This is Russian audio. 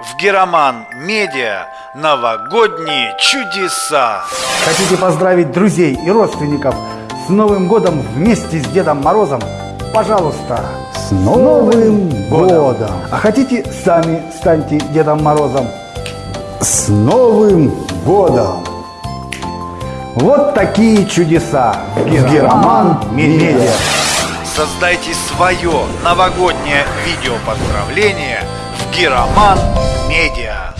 В Героман Медиа новогодние чудеса. Хотите поздравить друзей и родственников с Новым годом вместе с Дедом Морозом? Пожалуйста, с Новым годом! А хотите сами станьте Дедом Морозом? С Новым годом! Вот такие чудеса в Героман Медиа. Создайте свое новогоднее видео поздравление в Героман Медиа.